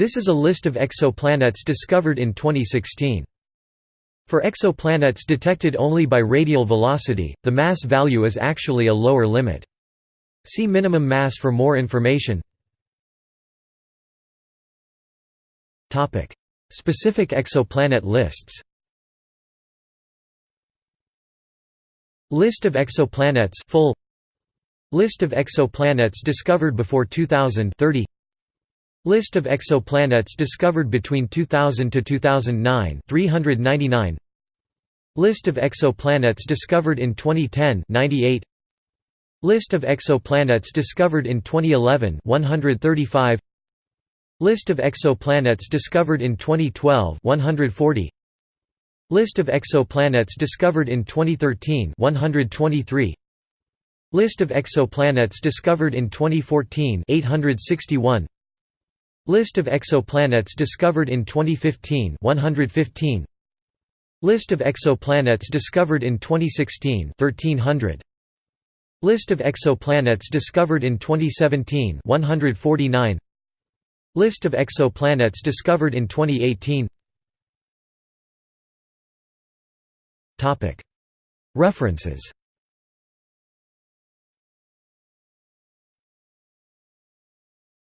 This is a list of exoplanets discovered in 2016. For exoplanets detected only by radial velocity, the mass value is actually a lower limit. See minimum mass for more information. Specific exoplanet lists List of exoplanets full List of exoplanets discovered before 2000 30 List of exoplanets discovered between 2000 to 2009 399 List of exoplanets discovered in 2010 98 List of exoplanets discovered in 2011 135 List of exoplanets discovered in 2012 140 List of exoplanets discovered in 2013 123 List of exoplanets discovered in 2014 861 List of exoplanets discovered in 2015 115 List of exoplanets discovered in 2016 1300 List of exoplanets discovered in 2017 149 List of exoplanets discovered in 2018 References